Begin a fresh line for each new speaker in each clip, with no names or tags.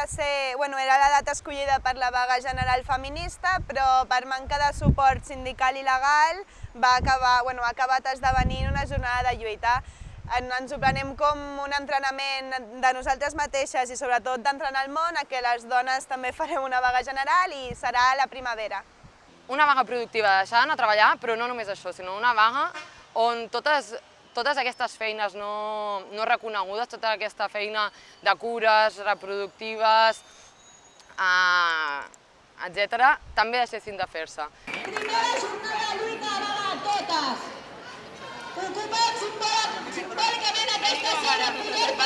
22 d'octubre havia de ser... Bueno, era la data escollida per la vaga general feminista, però per manca de suport sindical i legal va acabar, bueno, ha acabat esdevenint una jornada de lluita. En, ens ho prenem com un entrenament de nosaltres mateixes i sobretot d'entrenar el món a que les dones també farem una vaga general i serà la primavera.
Una vaga productiva, deixar d'anar a treballar, però no només això, sinó una vaga on totes totes aquestes feines no, no reconegudes, tota aquesta feina de cures reproductives, eh, etc., també deixessin de fer-se.
Primera jornada de lluita a totes! Ocupem simbòlicament aquesta zona poder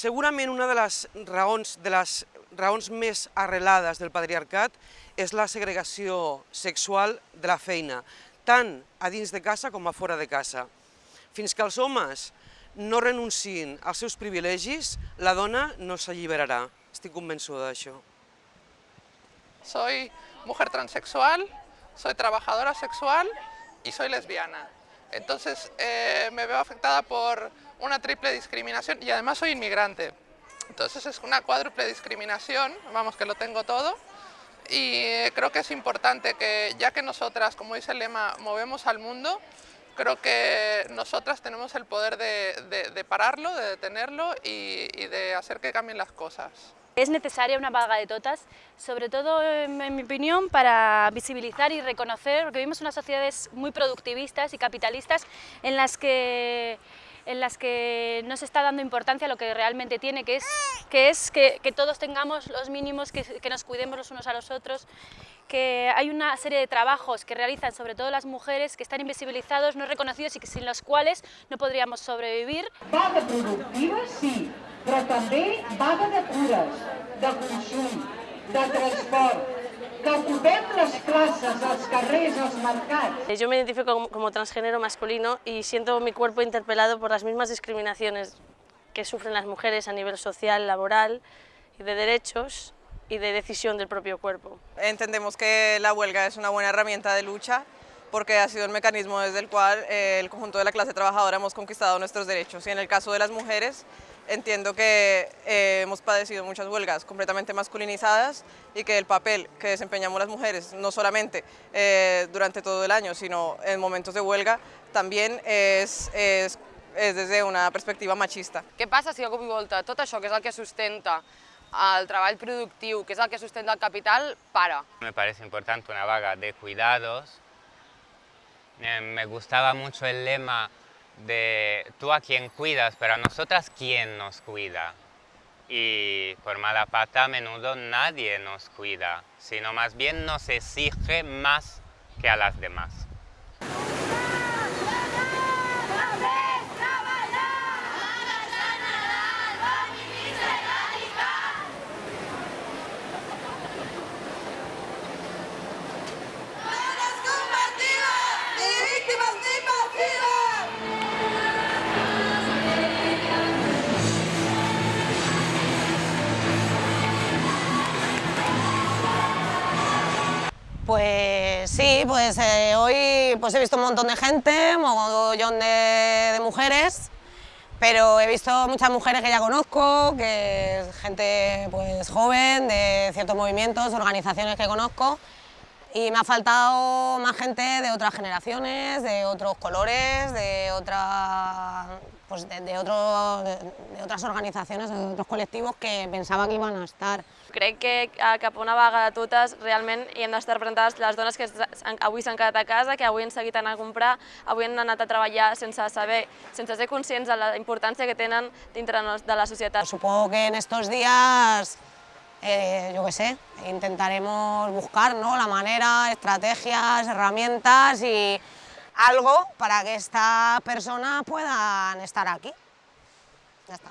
Segurament una de les raons, de les raons més arrelades del patriarcat és la segregació sexual de la feina, tant a dins de casa com a fora de casa. Fins que els homes no renunciïn als seus privilegis, la dona no s'alliberarà. Estic convençuda d'això.
Soy mujer transexual, soy trabajadora sexual y soy lesbiana. Entonces eh, me veo afectada por una triple discriminación y además soy inmigrante. Entonces es una cuádruple discriminación, vamos que lo tengo todo. Y creo que es importante que ya que nosotras, como dice el lema, movemos al mundo, creo que nosotras tenemos el poder de, de, de pararlo, de detenerlo y, y de hacer que cambien las cosas.
Es necesaria una vaga de totas, sobre todo, en mi opinión, para visibilizar y reconocer, porque vivimos unas sociedades muy productivistas y capitalistas en las que en las que no se está dando importancia a lo que realmente tiene, que es que, es que, todos tengamos los mínimos, que, que, nos cuidemos los unos a los otros, que hay una serie de trabajos que realizan sobre todo las mujeres que están invisibilizados, no reconocidos y que sin los cuales no podríamos sobrevivir.
Vaga productiva, sí, però també vaga de cures, de consum, de transport, que ocupem les places, els carrers, els mercats.
Yo me identifico como, como transgénero masculino y siento mi cuerpo interpelado por las mismas discriminaciones que sufren las mujeres a nivel social, laboral y de derechos y de decisión del propio cuerpo.
Entendemos que la huelga es una buena herramienta de lucha porque ha sido el mecanismo desde el cual eh, el conjunto de la clase trabajadora hemos conquistado nuestros derechos. Y en el caso de las mujeres, entiendo que eh, hemos padecido muchas huelgas completamente masculinizadas y que el papel que desempeñamos las mujeres, no solamente eh, durante todo el año, sino en momentos de huelga, también es, es, es desde una perspectiva machista.
Què passa si a cop i volta tot això, que és el que sustenta el treball productiu, que és el que sustenta el capital, para?
Me parece importante una vaga de cuidados. Eh, me gustaba mucho el lema de tú a quien cuidas, pero a nosotras quién nos cuida. Y por mala pata a menudo nadie nos cuida, sino más bien nos exige más que a las demás.
Sí, pues eh, hoy pues he visto un montón de gente, un montón de, mujeres, pero he visto muchas mujeres que ya conozco, que es gente pues joven, de ciertos movimientos, organizaciones que conozco, y me ha faltado más gente de otras generaciones, de otros colores, de, otra, pues de, de, otro, de, de otras organizaciones, de otros colectivos que pensaba que iban a estar.
Crec que eh, cap a una vaga de totes realment hi hem d'estar representades les dones que avui s'han quedat a casa, que avui han seguit anant a comprar, avui han anat a treballar sense saber, sense ser conscients de la importància que tenen dintre de la societat.
Supongo que en estos días eh, yo qué sé, intentaremos buscar ¿no? la manera, estrategias, herramientas y algo para que estas personas puedan estar aquí. Ya está.